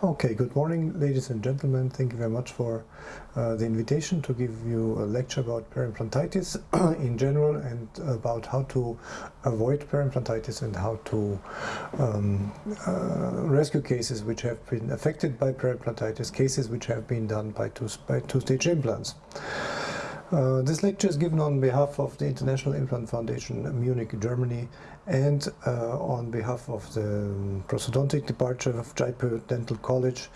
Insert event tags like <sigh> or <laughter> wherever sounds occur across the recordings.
Okay, good morning, ladies and gentlemen. Thank you very much for uh, the invitation to give you a lecture about periimplantitis <clears throat> in general and about how to avoid periimplantitis and how to um, uh, rescue cases which have been affected by periimplantitis, cases which have been done by two-stage two implants. Uh, this lecture is given on behalf of the International Implant Foundation, Munich, Germany, and uh, on behalf of the um, prosthodontic department of Jaipur Dental College,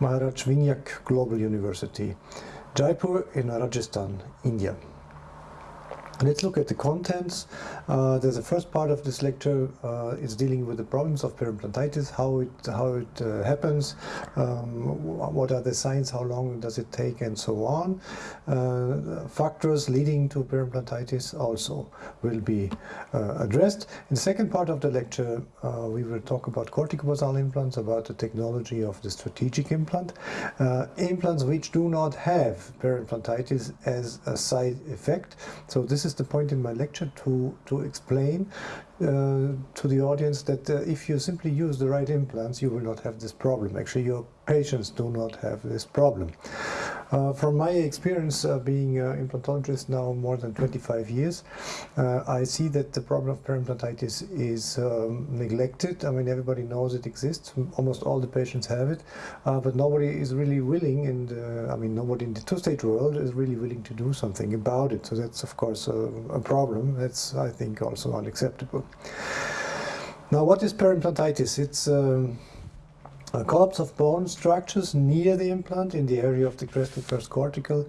Maharaj Vinayak Global University, Jaipur in Rajasthan, India. Let's look at the contents. Uh, the first part of this lecture uh, is dealing with the problems of periimplantitis, how it how it uh, happens, um, what are the signs, how long does it take, and so on. Uh, factors leading to periimplantitis also will be uh, addressed. In the second part of the lecture, uh, we will talk about corticobasal implants, about the technology of the strategic implant, implants which do not have periimplantitis as a side effect. So this this is the point in my lecture to, to explain uh, to the audience that uh, if you simply use the right implants, you will not have this problem. Actually, your patients do not have this problem. Uh, from my experience uh, being an implantologist now more than 25 years, uh, I see that the problem of periimplantitis is um, neglected. I mean, everybody knows it exists. Almost all the patients have it, uh, but nobody is really willing, and uh, I mean, nobody in the two-stage world is really willing to do something about it. So that's, of course, a, problem. That's, I think, also unacceptable. Now, what is periimplantitis? It's um, a collapse of bone structures near the implant in the area of the crestal first cortical,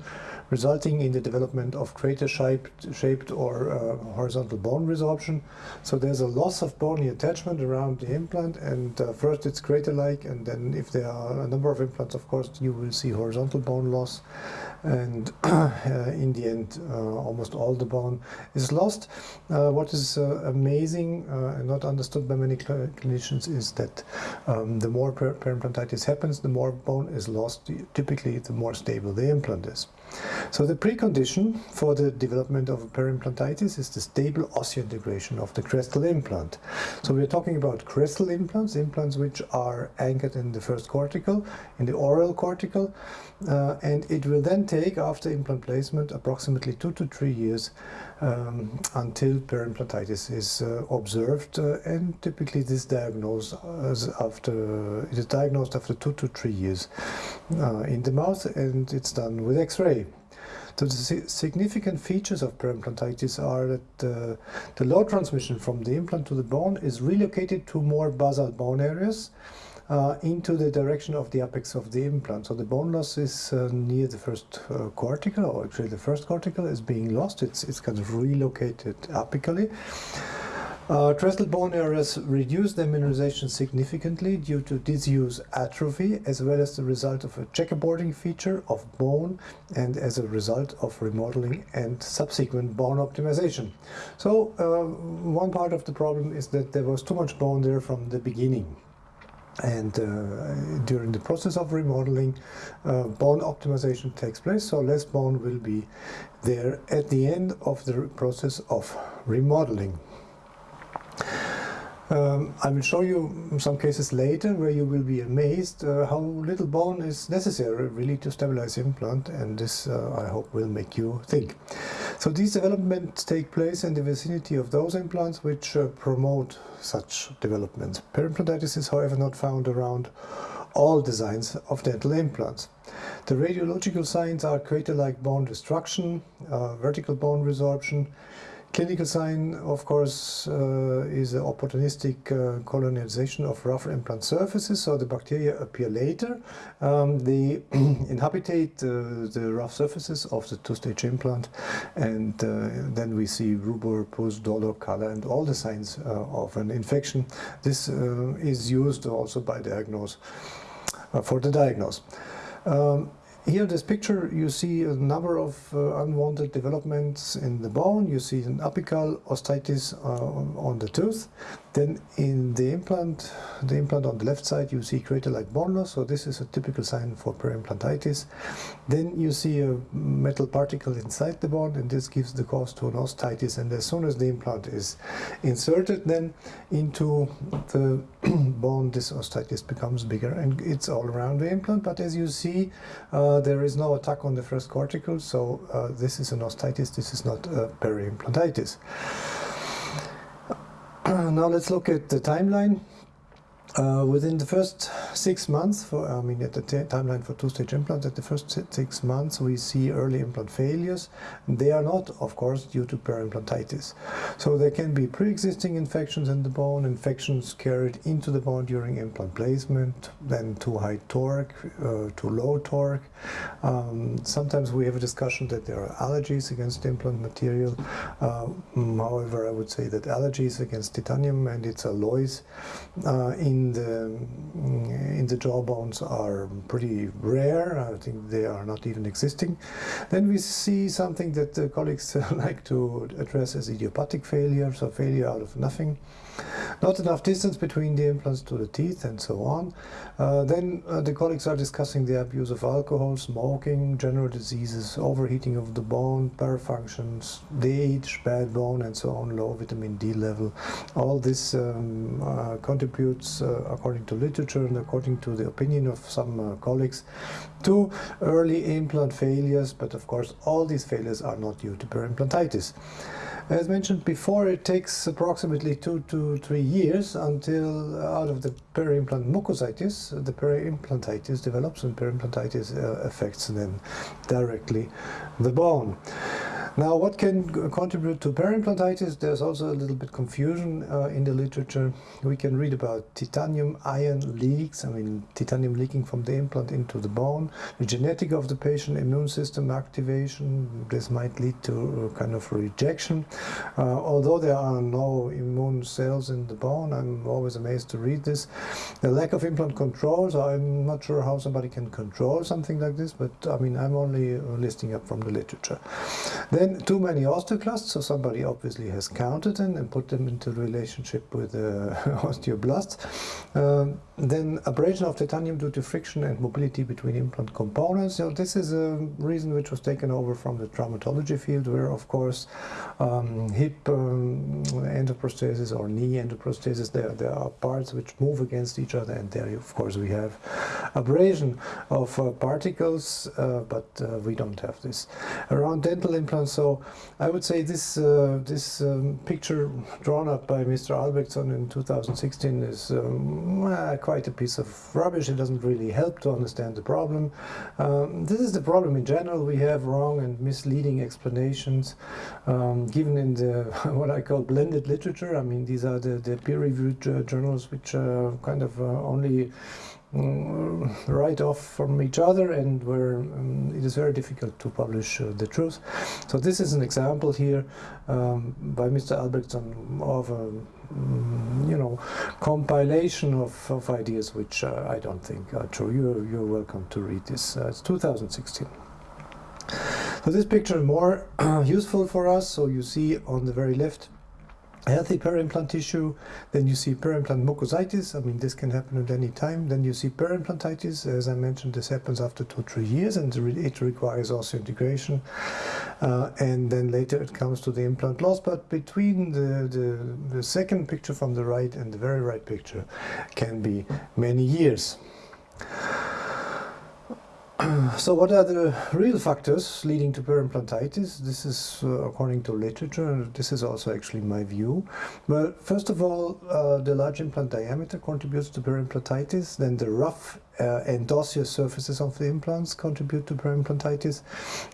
resulting in the development of crater-shaped shaped or uh, horizontal bone resorption. So there's a loss of bony attachment around the implant, and uh, first it's crater-like, and then if there are a number of implants, of course, you will see horizontal bone loss and <clears throat> uh, in the end uh, almost all the bone is lost. Uh, what is amazing and not understood by many cl clinicians is that um, the more periimplantitis happens, the more bone is lost, typically the more stable the implant is. So the precondition for the development of periimplantitis is the stable osseointegration of the crestal implant. So we're talking about crestal implants, implants which are anchored in the first cortical, in the oral cortical, uh, and it will then take, after implant placement, approximately two to three years um, until periimplantitis is uh, observed, uh, and typically this diagnosed after it is diagnosed after two to three years uh, in the mouth, and it's done with X-ray. So the significant features of periimplantitis are that uh, the load transmission from the implant to the bone is relocated to more basal bone areas uh, into the direction of the apex of the implant. So the bone loss is uh, near the first uh, cortical, or actually the first cortical is being lost. It's, it's kind of relocated apically. Uh, crestal bone areas reduce their mineralization significantly due to disuse atrophy as well as the result of a checkerboarding feature of bone and as a result of remodeling and subsequent bone optimization. So uh, one part of the problem is that there was too much bone there from the beginning and uh, during the process of remodeling uh, bone optimization takes place so less bone will be there at the end of the process of remodeling. Um, I will show you some cases later where you will be amazed uh, how little bone is necessary really to stabilize implant and this uh, I hope will make you think. So these developments take place in the vicinity of those implants which uh, promote such developments. Periimplantitis is however not found around all designs of dental implants. The radiological signs are crater-like bone destruction, uh, vertical bone resorption, Clinical sign, of course, uh, is an opportunistic uh, colonization of rough implant surfaces, so the bacteria appear later. Um, they <clears throat> inhabitate uh, the rough surfaces of the two-stage implant, and uh, then we see rubor, pus, dolor, color, and all the signs uh, of an infection. This uh, is used also by diagnose for the diagnose. Um, here in this picture you see a number of uh, unwanted developments in the bone. You see an apical osteitis uh, on the tooth. Then in the implant, the implant on the left side you see crater-like bone loss. So this is a typical sign for periimplantitis. Then you see a metal particle inside the bone and this gives the cause to an osteitis. And as soon as the implant is inserted then into the <clears throat> bone, this osteitis becomes bigger and it's all around the implant. But as you see, uh, there is no attack on the first cortical, so uh, this is an osteitis, this is not a periimplantitis. <clears throat> now let's look at the timeline. Uh, within the first six months, for, I mean at the timeline for two-stage implants, at the first six months we see early implant failures. They are not, of course, due to periimplantitis. So there can be pre-existing infections in the bone, infections carried into the bone during implant placement, then too high torque, uh, too low torque. Um, sometimes we have a discussion that there are allergies against implant material. Uh, however, I would say that allergies against titanium and its alloys uh, in in the in the jawbones are pretty rare. I think they are not even existing. Then we see something that the colleagues <laughs> like to address as idiopathic failure, so failure out of nothing. Not enough distance between the implants to the teeth and so on. Uh, then uh, the colleagues are discussing the abuse of alcohol, smoking, general diseases, overheating of the bone, parafunctions, age, bad bone and so on, low vitamin D level. All this um, uh, contributes, uh, according to literature and according to the opinion of some uh, colleagues, to early implant failures, but of course all these failures are not due to periimplantitis. As mentioned before, it takes approximately two to three years until out of the periimplant mucositis, the periimplantitis develops and periimplantitis uh, affects then directly the bone. Now, what can contribute to periimplantitis? There's also a little bit confusion uh, in the literature. We can read about titanium ion leaks, I mean, titanium leaking from the implant into the bone, the genetic of the patient, immune system activation. This might lead to kind of rejection. Uh, although there are no immune cells in the bone, I'm always amazed to read this. The lack of implant control, so I'm not sure how somebody can control something like this, but I mean, I'm only listing up from the literature. Then too many osteoclasts, so somebody obviously has counted them and put them into relationship with uh, <laughs> osteoblasts. Um, then abrasion of titanium due to friction and mobility between implant components. Know, this is a reason which was taken over from the traumatology field, where of course um, hip um, endoprosthesis or knee endoprosthesis, there, there are parts which move against each other, and there of course we have abrasion of uh, particles, uh, but uh, we don't have this. Around dental implants, so I would say this uh, this um, picture drawn up by Mr. Albrektsson in 2016 is um, quite a piece of rubbish. It doesn't really help to understand the problem. Um, this is the problem in general. We have wrong and misleading explanations um, given in the <laughs> what I call blended literature. I mean, these are the, the peer-reviewed uh, journals which uh, kind of uh, only right off from each other and where um, it is very difficult to publish uh, the truth. So this is an example here um, by Mr. Albrektsson of a mm, you know compilation of, of ideas which uh, I don't think are true. You're, you're welcome to read this. Uh, it's 2016. So this picture is more <clears throat> useful for us. So you see on the very left healthy periimplant tissue, then you see periimplant mucositis, I mean this can happen at any time, then you see periimplantitis, as I mentioned this happens after two, three years and it requires osseointegration uh, and then later it comes to the implant loss, but between the, the, the second picture from the right and the very right picture can be many years. <clears throat> so what are the real factors leading to periimplantitis? This is uh, according to literature, this is also actually my view. Well, first of all, uh, the large implant diameter contributes to periimplantitis, then the rough uh, and osseous surfaces of the implants contribute to periimplantitis.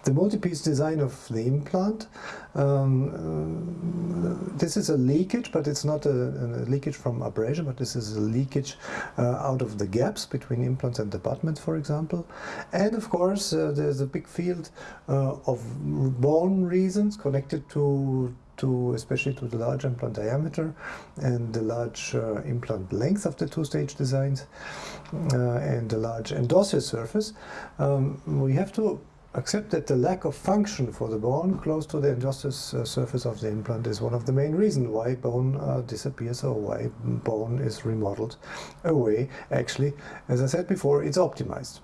The multi-piece design of the implant, um, uh, this is a leakage, but it's not a, a, leakage from abrasion, but this is a leakage uh, out of the gaps between implants and the abutments, for example. And of course, uh, there's a big field uh, of bone reasons connected to to especially to the large implant diameter and the large uh, implant length of the two-stage designs uh, and the large endosseous surface, um, we have to accept that the lack of function for the bone close to the endosseous uh, surface of the implant is one of the main reasons why bone uh, disappears or why bone is remodeled away. Actually, as I said before, it's optimized.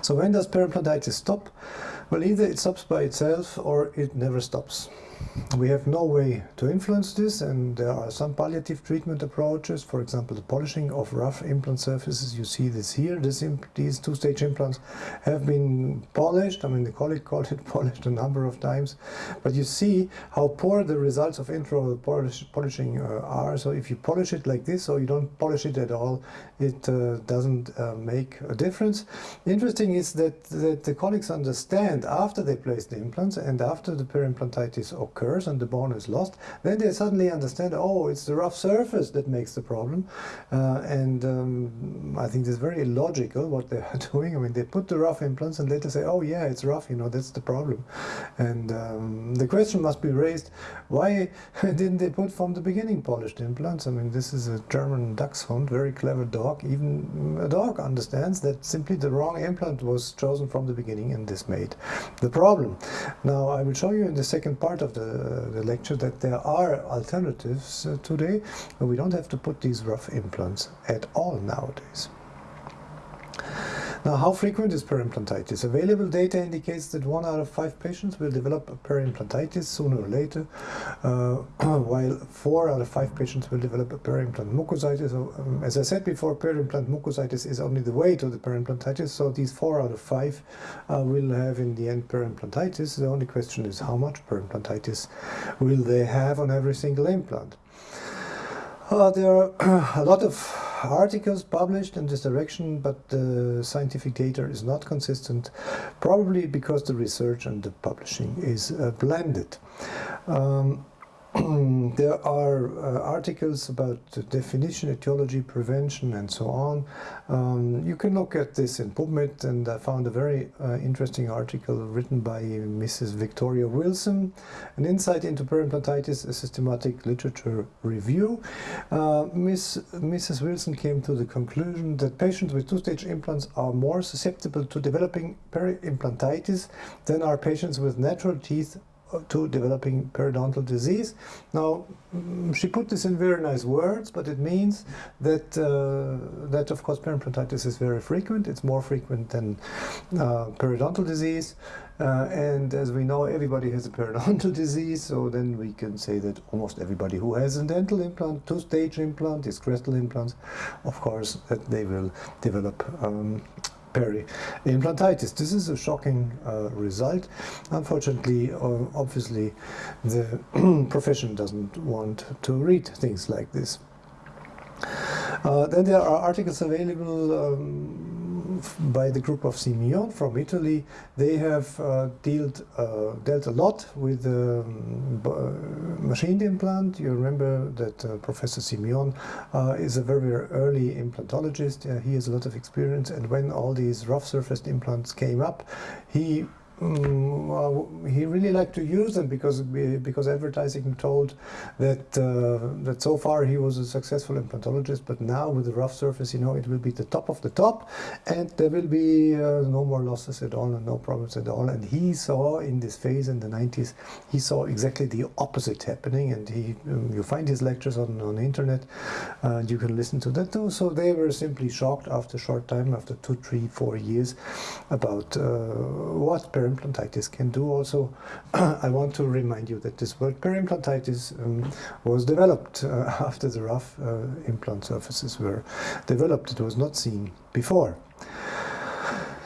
So when does perimplantitis stop? Well, either it stops by itself or it never stops. We have no way to influence this and there are some palliative treatment approaches, for example the polishing of rough implant surfaces, you see this here, this these two-stage implants have been polished, I mean the colleague called it <laughs> polished a number of times, but you see how poor the results of intraoral polish, polishing uh, are, so if you polish it like this or you don't polish it at all, it uh, doesn't uh, make a difference. Interesting is that, that the colleagues understand after they place the implants and after the perimplantitis occurs and the bone is lost, then they suddenly understand, oh, it's the rough surface that makes the problem. Uh, and um, I think it's very illogical what they are <laughs> doing. I mean, they put the rough implants and later say, oh, yeah, it's rough, you know, that's the problem. And um, the question must be raised, why <laughs> didn't they put from the beginning polished implants? I mean, this is a German dachshund, very clever dog. Even a dog understands that simply the wrong implant was chosen from the beginning and this made the problem. Now, I will show you in the second part of the the, lecture that there are alternatives uh, today. We don't have to put these rough implants at all nowadays. Now, how frequent is perimplantitis? Available data indicates that one out of five patients will develop perimplantitis sooner or later, uh, <clears throat> while four out of five patients will develop periimplant mucositis. So, um, as I said before, periimplant mucositis is only the way to the perimplantitis, so these four out of five uh, will have in the end perimplantitis. The only question is how much perimplantitis will they have on every single implant? Uh, there are <clears throat> a lot of articles published in this direction, but the scientific data is not consistent, probably because the research and the publishing is uh, blended. Um, <clears throat> there are uh, articles about definition, etiology, prevention, and so on. Um, you can look at this in PubMed, and I found a very uh, interesting article written by Mrs. Victoria Wilson, An Insight into Perimplantitis, a Systematic Literature Review. Uh, Miss, Mrs. Wilson came to the conclusion that patients with two-stage implants are more susceptible to developing periimplantitis than are patients with natural teeth to developing periodontal disease. Now, mm, she put this in very nice words, but it means that, uh, that of course, periodontitis is very frequent. It's more frequent than uh, periodontal disease. Uh, and as we know, everybody has a periodontal <laughs> disease, so then we can say that almost everybody who has a dental implant, two-stage implant, is crestal implants, of course, that they will develop um, periimplantitis. This is a shocking uh, result. Unfortunately, uh, obviously, the <clears throat> profession doesn't want to read things like this. Uh, then there are articles available um, by the group of Simion from Italy. They have uh, dealt, uh, dealt a lot with um, machined implant. You remember that uh, Professor Simion uh, is a very, very early implantologist. he has a lot of experience and when all these rough surfaced implants came up, he Mm, well, he really liked to use them because because advertising told that uh, that so far he was a successful implantologist, but now with the rough surface, you know, it will be the top of the top, and there will be uh, no more losses at all and no problems at all. And he saw in this phase in the 90s, he saw exactly the opposite happening, and he um, you find his lectures on on the internet, and you can listen to that too. So they were simply shocked after a short time, after two, three, four years, about uh, what periimplantitis can do also. <clears throat> I want to remind you that this word periimplantitis um, was developed uh, <laughs> after the rough uh, implant surfaces were developed. It was not seen before.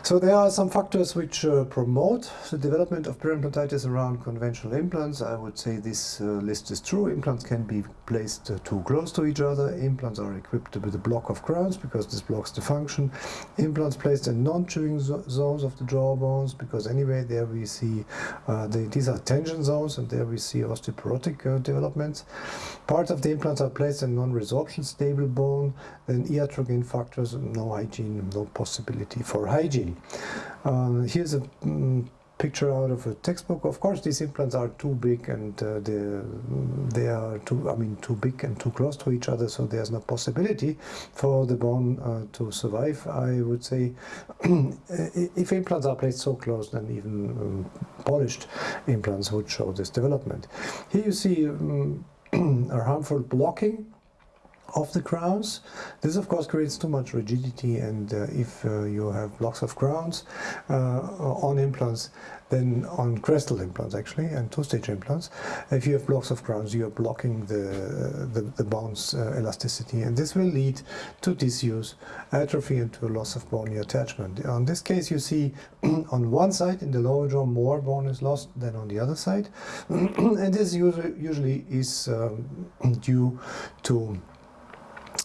So there are some factors which uh, promote the development of periimplantitis around conventional implants. I would say this uh, list is true. Implants can be placed uh, too close to each other. Implants are equipped with a block of crowns because this blocks the function. Implants placed in non-chewing zones of the jawbones because anyway there we see uh, the, these are tension zones and there we see osteoporotic uh, developments. Parts of the implants are placed in non-resorption stable bone. Then iatrogenic factors, no hygiene, no possibility for hygiene. Um, here's a um, picture out of a textbook. Of course, these implants are too big and uh, they, they are too, I mean, too big and too close to each other, so there's no possibility for the bone uh, to survive. I would say <clears throat> if implants are placed so close, then even um, polished implants would show this development. Here you see um, <clears throat> a harmful blocking of the crowns. This of course creates too much rigidity and uh, if uh, you have blocks of crowns uh, on implants then on crestal implants actually and two-stage implants if you have blocks of crowns you are blocking the, the, the bone's uh, elasticity and this will lead to disuse, atrophy and to a loss of bony attachment. On this case you see <clears throat> on one side in the lower jaw more bone is lost than on the other side <clears throat> and this usually, usually is um, <clears throat> due to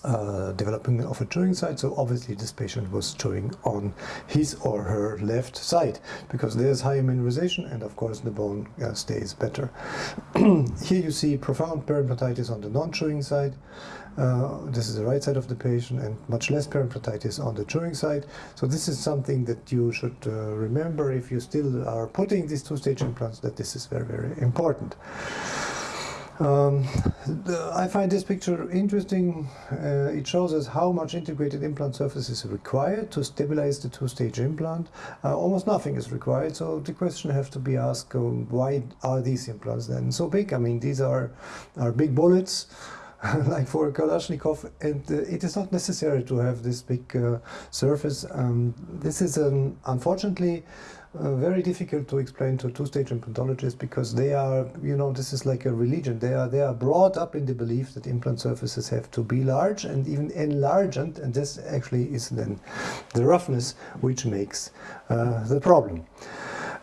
uh, developing of a chewing side. So obviously this patient was chewing on his or her left side because there's higher mineralization and of course the bone uh, stays better. <clears throat> Here you see profound periimplantitis on the non-chewing side. Uh, this is the right side of the patient and much less periimplantitis on the chewing side. So this is something that you should uh, remember if you still are putting these two-stage implants that this is very, very important. Um, I find this picture interesting. Uh, it shows us how much integrated implant surface is required to stabilize the two-stage implant. Uh, almost nothing is required, so the question has to be asked, um, why are these implants then so big? I mean, these are, are big bullets. <laughs> like for a Kalashnikov, and uh, it is not necessary to have this big uh, surface. Um, this is um, unfortunately uh, very difficult to explain to two-stage implantologists because they are, you know, this is like a religion. They are they are brought up in the belief that implant surfaces have to be large and even enlarged, and this actually is then the roughness which makes uh, the problem.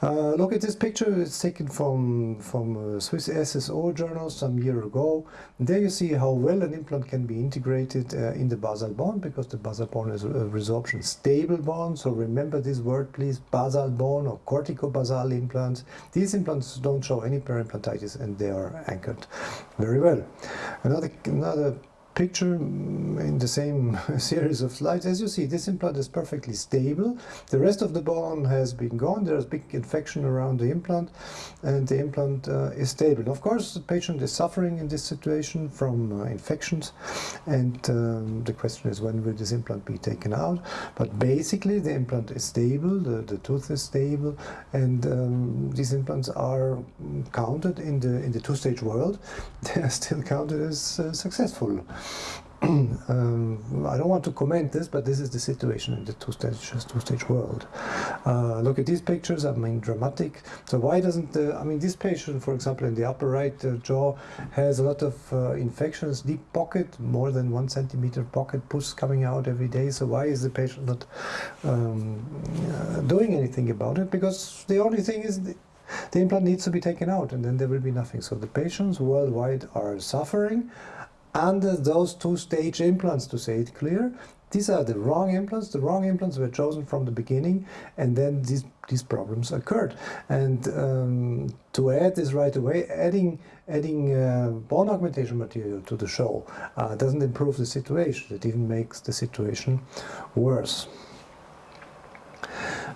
Uh, look at this picture, it's taken from, from Swiss SSO journal some year ago. There you see how well an implant can be integrated uh, in the basal bone because the basal bone is a resorption stable bone. So remember this word please, basal bone or corticobasal implants. These implants don't show any periimplantitis and they are anchored very well. Another, another picture in the same <laughs> series of slides. As you see, this implant is perfectly stable. The rest of the bone has been gone. There's big infection around the implant and the implant uh, is stable. Of course, the patient is suffering in this situation from uh, infections and um, the question is when will this implant be taken out. But basically the implant is stable, the, the tooth is stable and um, these implants are counted in the, in the two-stage world. <laughs> They are still counted as uh, successful. <clears throat> um, I don't want to comment this, but this is the situation in the two-stage two-stage world. Uh, look at these pictures. I mean, dramatic. So why doesn't the? I mean, this patient, for example, in the upper right uh, jaw, has a lot of uh, infections, deep pocket, more than one centimeter pocket pus coming out every day. So why is the patient not um, uh, doing anything about it? Because the only thing is. The, the implant needs to be taken out and then there will be nothing. So the patients worldwide are suffering under those two-stage implants, to say it clear. These are the wrong implants. The wrong implants were chosen from the beginning, and then these these problems occurred. And um, to add this right away, adding adding uh, bone augmentation material to the show uh, doesn't improve the situation. It even makes the situation worse.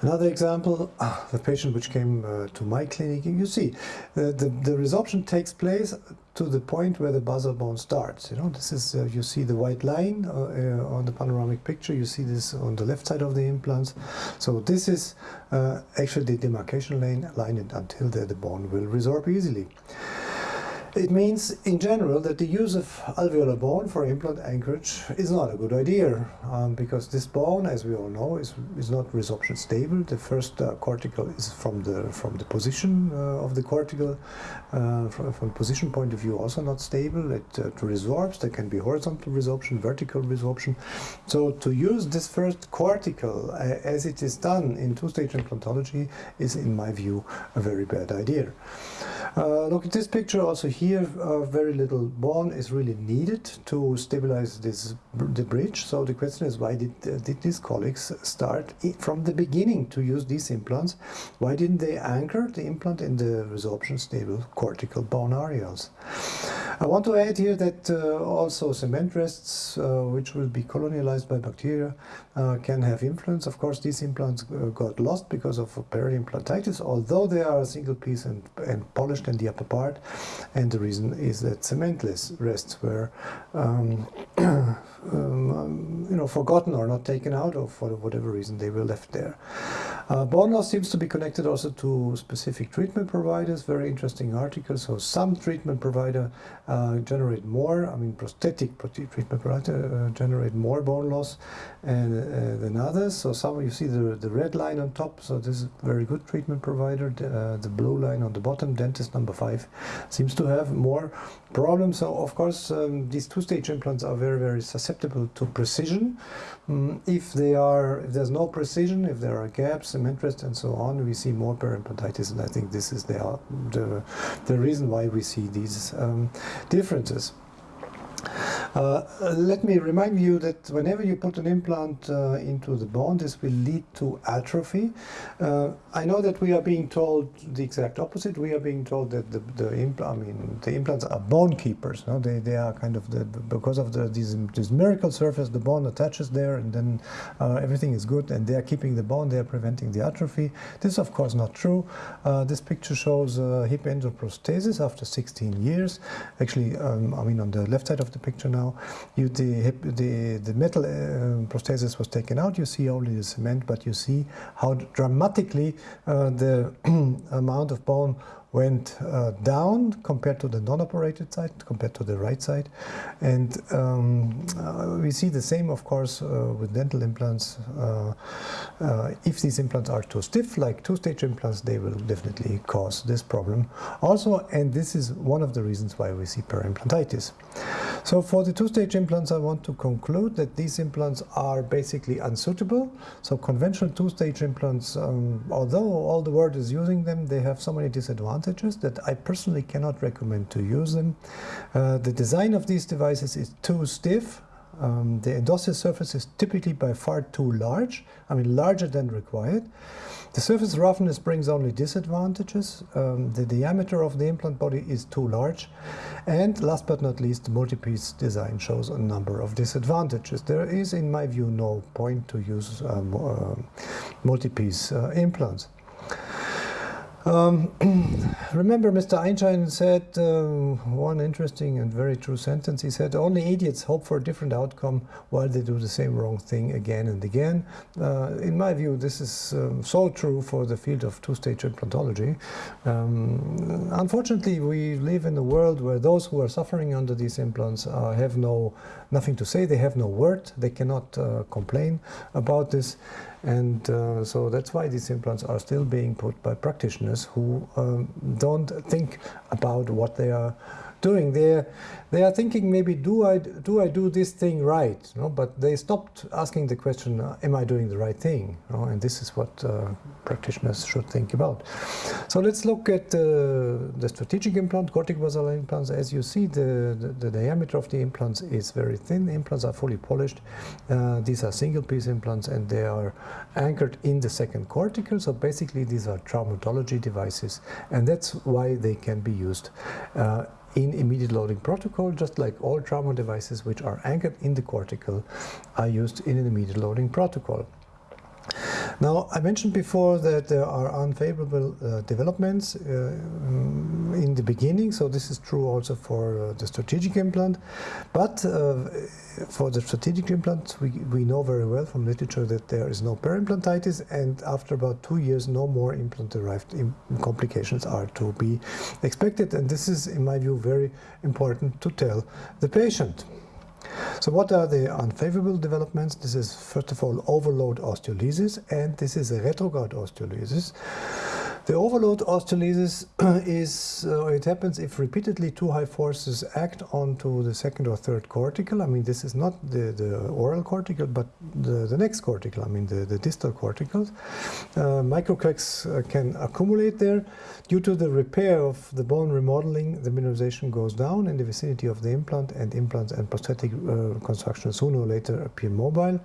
Another example, uh, the patient which came uh, to my clinic, you see, the, the, the, resorption takes place to the point where the basal bone starts. You know, this is, uh, you see the white line uh, uh, on the panoramic picture, you see this on the left side of the implants. So this is uh, actually the demarcation line, line until the, the bone will resorb easily. It means, in general, that the use of alveolar bone for implant anchorage is not a good idea, um, because this bone, as we all know, is, is not resorption stable. The first uh, cortical is from the from the position uh, of the cortical, uh, from, from position point of view, also not stable. It uh, resorbs. There can be horizontal resorption, vertical resorption. So to use this first cortical, uh, as it is done in two-stage implantology, is, in my view, a very bad idea. Uh, look at this picture also here uh, very little bone is really needed to stabilize this the bridge. So the question is why did, uh, did these colleagues start from the beginning to use these implants? Why didn't they anchor the implant in the resorption stable cortical bone areas I want to add here that uh, also cement rests, uh, which will be colonialized by bacteria, uh, can have influence. Of course, these implants got lost because of periimplantitis, although they are a single piece and, and polished in the upper part. And the reason is that cementless rests were um, <clears throat> um, you know, forgotten or not taken out, or for whatever reason they were left there. Uh, bone loss seems to be connected also to specific treatment providers. Very interesting article. So some treatment provider uh, generate more. I mean, prosthetic treatment provider uh, generate more bone loss and, uh, than others. So some you see the the red line on top. So this is very good treatment provider. The, uh, the blue line on the bottom, dentist number five, seems to have more problems. So of course, um, these two-stage implants are very very susceptible to precision. Um, if they are, if there's no precision, if there are gaps, cement rest, and so on, we see more periimplantitis, and I think this is the the, the reason why we see these um, differences. Uh, let me remind you that whenever you put an implant uh, into the bone, this will lead to atrophy. Uh, I know that we are being told the exact opposite. We are being told that the, the implant, I mean, the implants are bone keepers. No? They, they are kind of the, because of the, this, this miracle surface, the bone attaches there and then uh, everything is good and they are keeping the bone, they are preventing the atrophy. This is of course not true. Uh, this picture shows hip endoprosthesis after 16 years. Actually, um, I mean, on the left side of the picture now, you, the, the, the metal uh, prosthesis was taken out, you see only the cement, but you see how dramatically uh, the <clears throat> amount of bone went uh, down compared to the non-operated side, compared to the right side. And um, uh, we see the same, of course, uh, with dental implants. Uh, uh, if these implants are too stiff, like two-stage implants, they will definitely cause this problem. Also, and this is one of the reasons why we see periimplantitis. So for the two-stage implants, I want to conclude that these implants are basically unsuitable. So conventional two-stage implants, um, although all the world is using them, they have so many disadvantages advantages that I personally cannot recommend to use them. Uh, the design of these devices is too stiff. Um, the endosseous surface is typically by far too large, I mean larger than required. The surface roughness brings only disadvantages. Um, the diameter of the implant body is too large. And last but not least, the multi-piece design shows a number of disadvantages. There is, in my view, no point to use um, uh, multi-piece uh, implants. Um, <clears throat> remember, Mr. Einstein said uh, one interesting and very true sentence. He said, Only idiots hope for a different outcome while they do the same wrong thing again and again. Uh, in my view, this is um, so true for the field of two stage implantology. Um, unfortunately, we live in a world where those who are suffering under these implants uh, have no nothing to say, they have no word, they cannot uh, complain about this. And uh, so that's why these implants are still being put by practitioners who um, don't think about what they are doing. They they are thinking maybe do I do I do this thing right? You know? But they stopped asking the question, uh, am I doing the right thing? You know? And this is what uh, practitioners should think about. So let's look at uh, the strategic implant, corticobasal implants. As you see, the, the, the, diameter of the implants is very thin. The implants are fully polished. Uh, these are single piece implants and they are anchored in the second cortical. So basically these are traumatology devices and that's why they can be used uh, in immediate loading protocol, just like all trauma devices which are anchored in the cortical are used in an immediate loading protocol. Now, I mentioned before that there are unfavorable uh, developments uh, in the beginning, so this is true also for uh, the strategic implant. But uh, for the strategic implant, we, we know very well from literature that there is no periimplantitis, and after about two years, no more implant-derived complications are to be expected. And this is, in my view, very important to tell the patient. So what are the unfavorable developments? This is first of all overload osteolysis and this is a retrograde osteolysis. The overload osteolysis <clears throat> is, uh, it happens if repeatedly too high forces act onto the second or third cortical. I mean, this is not the, the oral cortical, but the, the next cortical, I mean, the, the distal corticals. Uh, microcracks uh, can accumulate there. Due to the repair of the bone remodeling, the mineralization goes down in the vicinity of the implant, and implants and prosthetic uh, construction sooner or later appear mobile.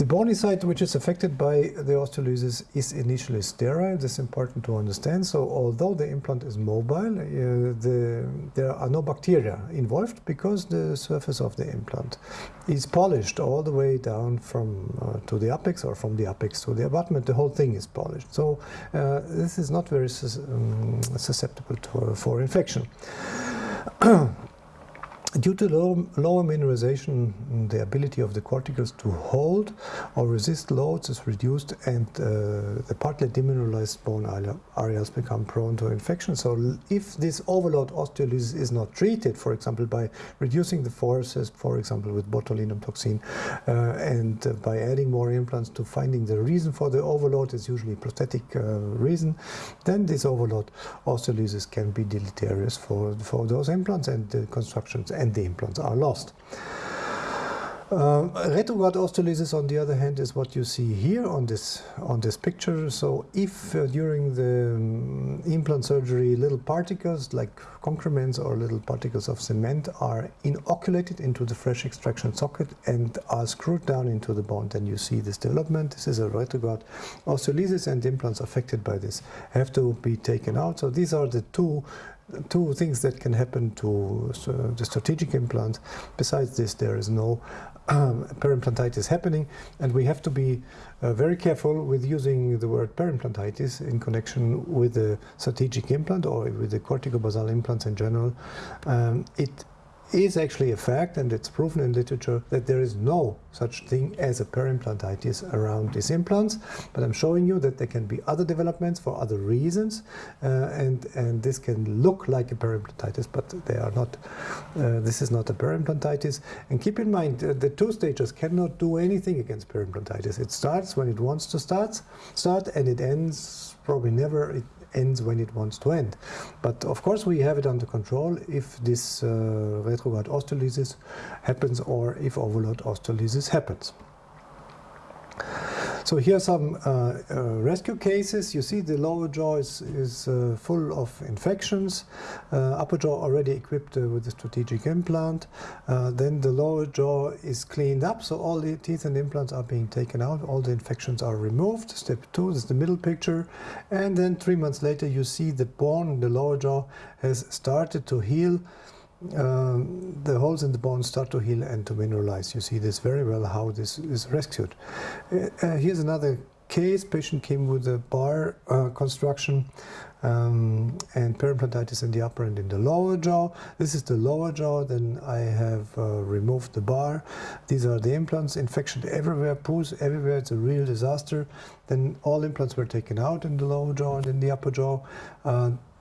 The bony site which is affected by the osteolysis is initially sterile. This is important to understand. So although the implant is mobile, uh, the, there are no bacteria involved because the surface of the implant is polished all the way down from uh, to the apex or from the apex to the abutment. The whole thing is polished. So uh, this is not very sus um, susceptible to, for infection. <clears throat> Due to low, lower mineralization, the ability of the corticals to hold or resist loads is reduced and uh, the partly demineralized bone areas become prone to infection. So if this overload osteolysis is not treated, for example, by reducing the forces, for example, with botulinum toxin, uh, and uh, by adding more implants to finding the reason for the overload is usually prosthetic uh, reason, then this overload osteolysis can be deleterious for, for those implants and the constructions and the implants are lost. Um, retrograde osteolysis, on the other hand, is what you see here on this on this picture. So, if uh, during the um, implant surgery little particles like concrements or little particles of cement are inoculated into the fresh extraction socket and are screwed down into the bone, then you see this development. This is a retrograde osteolysis, and implants affected by this have to be taken out. So, these are the two two things that can happen to uh, the strategic implant. Besides this, there is no um, perimplantitis happening, and we have to be uh, very careful with using the word perimplantitis in connection with the strategic implant or with the corticobasal implants in general. Um, it is actually a fact, and it's proven in literature, that there is no such thing as a perimplantitis around these implants. But I'm showing you that there can be other developments for other reasons, uh, and, and this can look like a perimplantitis, but they are not. Uh, this is not a perimplantitis. And keep in mind, uh, the two stages cannot do anything against perimplantitis. It starts when it wants to start, start and it ends probably never. It, ends when it wants to end. But of course we have it under control if this uh, retrograde osteolysis happens or if overload osteolysis happens. So here are some uh, uh, rescue cases. You see the lower jaw is, is uh, full of infections. Uh, upper jaw already equipped uh, with a strategic implant. Uh, then the lower jaw is cleaned up, so all the teeth and implants are being taken out. All the infections are removed. Step two is the middle picture. And then three months later, you see the bone, the lower jaw, has started to heal um, the holes in the bone start to heal and to mineralize. You see this very well how this is rescued. Uh, uh, here's another case. Patient came with a bar uh, construction um, and perimplantitis in the upper and in the lower jaw. This is the lower jaw. Then I have uh, removed the bar. These are the implants. Infection everywhere, pus everywhere. It's a real disaster. Then all implants were taken out in the lower jaw and in the upper jaw.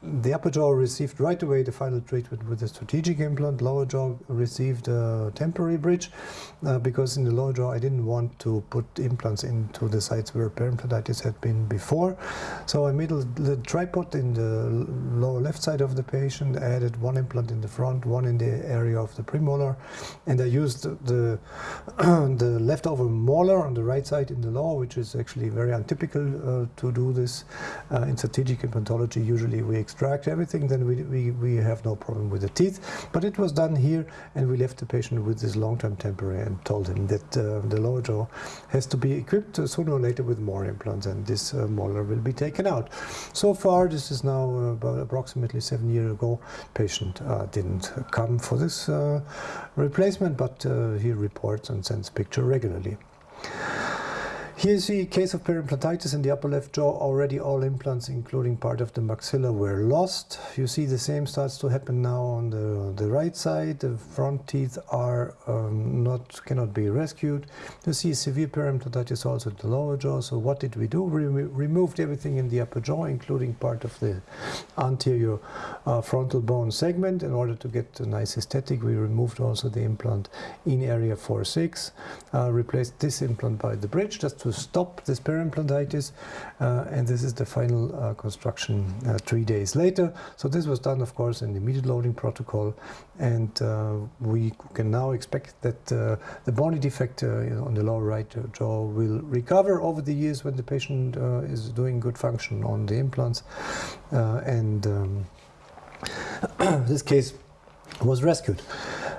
The upper jaw received right away the final treatment with a strategic implant. Lower jaw received a temporary bridge uh, because in the lower jaw I didn't want to put implants into the sites where perimplantitis had been before. So I made a little tripod in the lower left side of the patient, added one implant in the front, one in the area of the premolar, and I used the, <clears throat> the leftover molar on the right side in the lower, which is actually very untypical uh, to do this. Uh, in strategic implantology, usually we extract everything, then we, we, we have no problem with the teeth. But it was done here, and we left the patient with this long-term temporary and told him that uh, the lower jaw has to be equipped sooner or later with more implants, and this uh, molar will be taken out. So far, this is now uh, about approximately seven years ago. Patient uh, didn't come for this uh, replacement, but uh, he reports and sends picture regularly. Here's the case of perimplantitis in the upper left jaw. Already all implants, including part of the maxilla, were lost. You see the same starts to happen now on the, the right side. The front teeth are um, not cannot be rescued. You see severe perimplantitis also in the lower jaw. So what did we do? We removed everything in the upper jaw, including part of the anterior uh, frontal bone segment. In order to get a nice aesthetic, we removed also the implant in area 4-6, uh, replaced this implant by the bridge just to to stop this perimplantitis uh, and this is the final uh, construction uh, three days later. So this was done of course in the immediate loading protocol and we can now expect that the bony defect on the lower right jaw will recover over the years when the patient is doing good function on the implants and um, <clears throat> this case was rescued.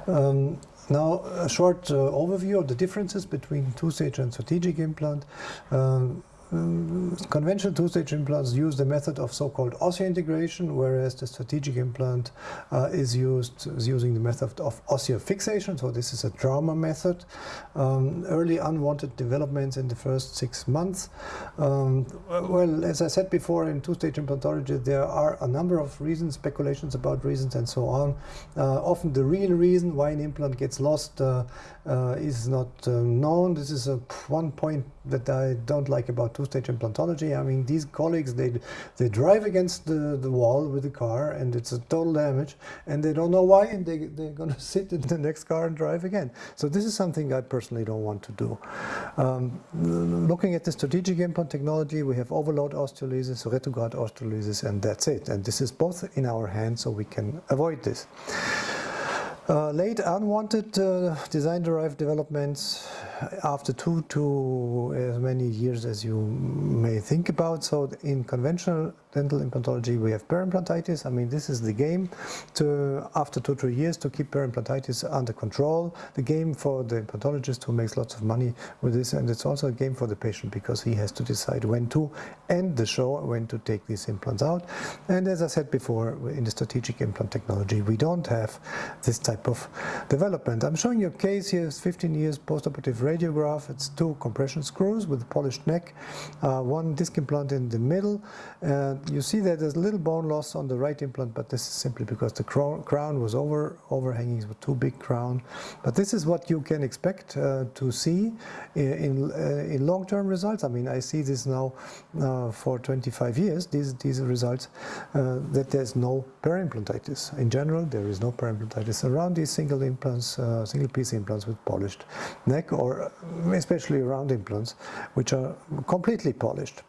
Um, now a short uh, overview of the differences between two-stage and strategic implant. Um, conventional two-stage implants use the method of so-called osseointegration, whereas the strategic implant uh, is used is using the method of osseofixation. So this is a trauma method. Um, early unwanted developments in the first six months. Um, well, as I said before, in two-stage implantology, there are a number of reasons, speculations about reasons, and so on. Uh, often the real reason why an implant gets lost uh, uh is not uh, known. This is a one point that I don't like about two-stage implantology. I mean, these colleagues, they they drive against the, the wall with the car and it's a total damage and they don't know why and they, they're going <laughs> to sit in the next car and drive again. So this is something I personally don't want to do. Um, looking at the strategic implant technology, we have overload osteolysis, retrograde osteolysis, and that's it. And this is both in our hands, so we can avoid this. Uh, late unwanted uh, design-derived developments after two to as many years as you may think about. So in conventional dental implantology, we have perimplantitis. I mean, this is the game to, after two, three years to keep perimplantitis under control. The game for the implantologist who makes lots of money with this, and it's also a game for the patient because he has to decide when to end the show, when to take these implants out. And as I said before, in the strategic implant technology, we don't have this type of development. I'm showing you a case here, is 15 years postoperative radiograph. It's two compression screws with a polished neck, uh, one disc implant in the middle, you see that there's a little bone loss on the right implant, but this is simply because the crown was over overhanging with too big crown. But this is what you can expect uh, to see in, in, uh, in long-term results. I mean, I see this now uh, for 25 years, these, these results, uh, that there's no perimplantitis. In general, there is no perimplantitis around these single implants, uh, single piece implants with polished neck, or especially round implants, which are completely polished.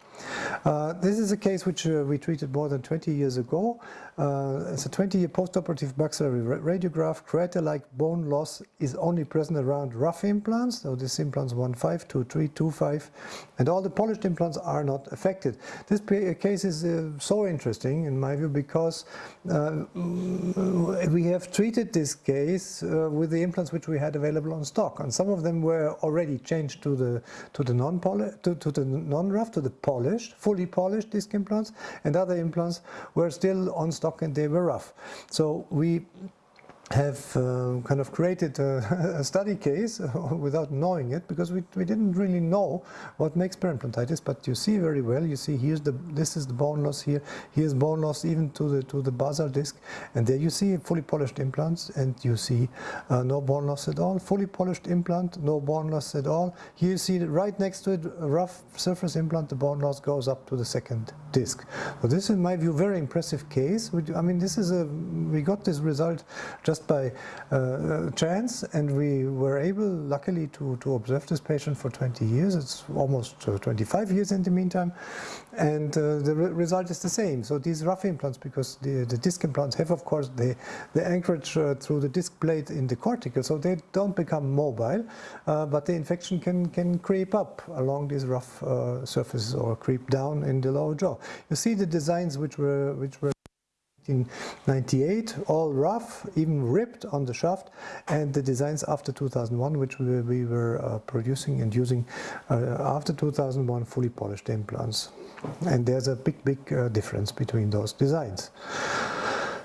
Uh, this is a case which uh, we treated more than 20 years ago. Uh, it's a 20-year postoperative maxillary radiograph. Crater-like bone loss is only present around rough implants, so this implants 1.5, 2.3, 2.5, and all the polished implants are not affected. This case is uh, so interesting in my view because uh, we have treated this case uh, with the implants which we had available on stock, and some of them were already changed to the to the non-rough, to, to the non-rough, to the polished, fully polished disc implants, and other implants were still on stock and they were rough. So we have uh, kind of created a, <laughs> a, study case without knowing it because we, we didn't really know what makes perimplantitis but you see very well you see here's the this is the bone loss here here's bone loss even to the to the basal disc and there you see fully polished implants and you see uh, no bone loss at all fully polished implant no bone loss at all. Here you see right next to it rough surface implant the bone loss goes up to the second disc. So this is in my view very impressive case I mean this is a we got this result just just by uh, chance and we were able luckily to, to observe this patient for 20 years. It's almost uh, 25 years in the meantime. And uh, the re result is the same. So these rough implants because the, the disc implants have of course the, the anchorage uh, through the disc plate in the cortical so they don't become mobile uh, but the infection can can creep up along these rough uh, surfaces or creep down in the lower jaw. You see the designs which were which were 1998, all rough, even ripped on the shaft, and the designs after 2001, which we, we were uh, producing and using uh, after 2001, fully polished implants. And there's a big, big uh, difference between those designs.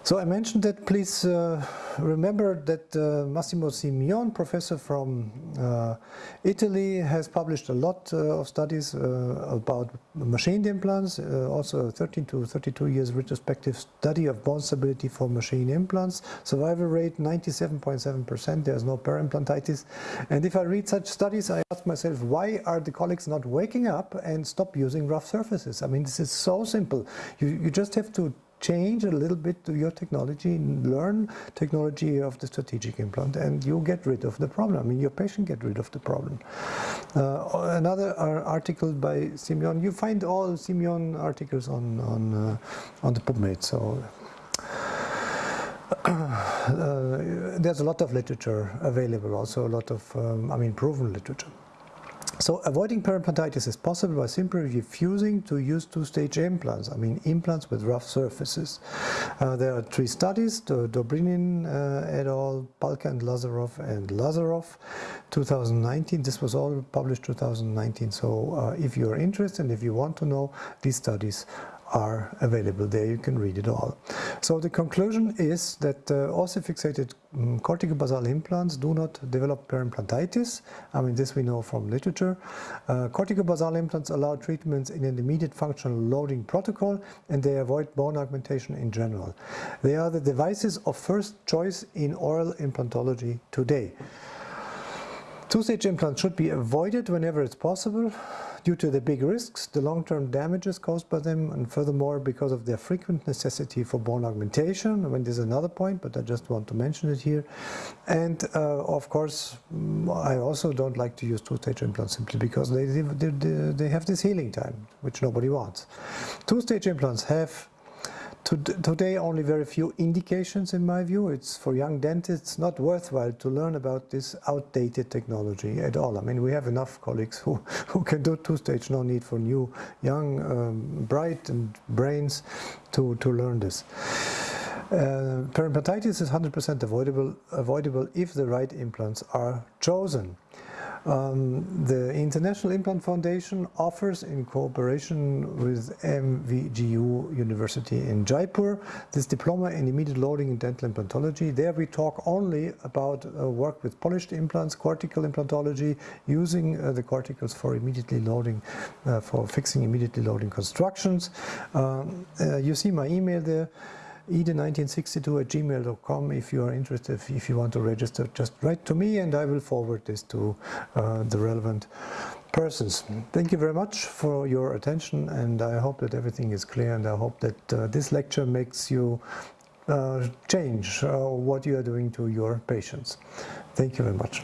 So I mentioned that please uh, remember that uh, Massimo Simion, professor from uh, Italy, has published a lot uh, of studies uh, about machined implants, uh, also a 13 to 32 years retrospective study of bone stability for machine implants, survival rate 97.7%, there's no perimplantitis. And if I read such studies, I ask myself, why are the colleagues not waking up and stop using rough surfaces? I mean, this is so simple. You, you just have to change a little bit to your technology, learn technology of the strategic implant, and you get rid of the problem. I mean, your patient get rid of the problem. Uh, another article by Simion, you find all Simion articles on on uh, on the PubMed. So. Uh, <clears throat> there's a lot of literature available, also a lot of, um, I mean, proven literature. So avoiding perimplantitis is possible by simply refusing to use two-stage implants, I mean implants with rough surfaces. Uh, there are three studies, Dobrinin uh, et al., Palka and Lazarov and Lazarov, 2019. This was all published 2019, so uh, if you're interested, and if you want to know, these studies are available there, you can read it all. So the conclusion is that uh, osseofixated um, corticobasal implants do not develop perimplantitis. I mean, this we know from literature. Uh, corticobasal implants allow treatments in an immediate functional loading protocol and they avoid bone augmentation in general. They are the devices of first choice in oral implantology today. Two-stage implants should be avoided whenever it's possible due to the big risks, the long-term damages caused by them, and furthermore because of their frequent necessity for bone augmentation. I mean, this is another point, but I just want to mention it here. And uh, of course, mm, I also don't like to use two-stage implants simply because they, they, they have this healing time, which nobody wants. Two-stage implants have Today only very few indications in my view. It's for young dentists not worthwhile to learn about this outdated technology at all. I mean we have enough colleagues who, <laughs> who can do two-stage, no need for new, young, um, bright and brains to, to learn this. Uh, is 100% avoidable, avoidable if the right implants are chosen. Um, the International Implant Foundation offers, in cooperation with MVGU University in Jaipur, this diploma in immediate loading in dental implantology. There we talk only about uh, work with polished implants, cortical implantology, using uh, the corticals for immediately loading, uh, for fixing immediately loading constructions. Um, uh, you see my email there eden1962 at gmail.com if you are interested, if you want to register, just write to me and I will forward this to uh, the relevant persons. Thank you very much for your attention and I hope that everything is clear and I hope that uh, this lecture makes you uh, change uh, what you are doing to your patients. Thank you very much.